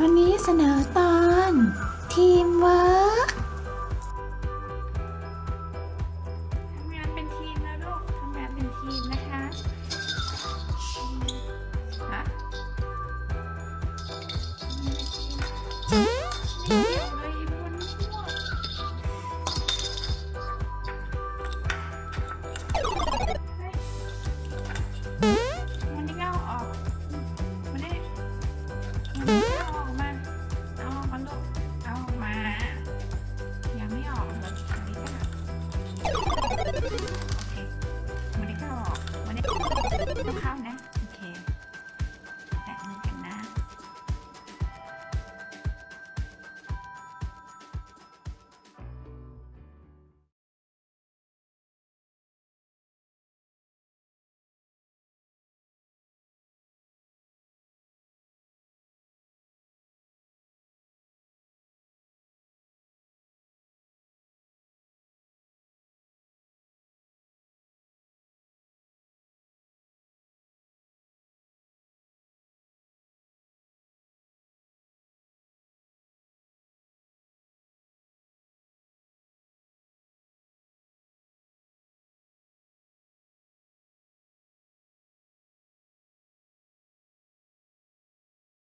วันนี้เสนอตอน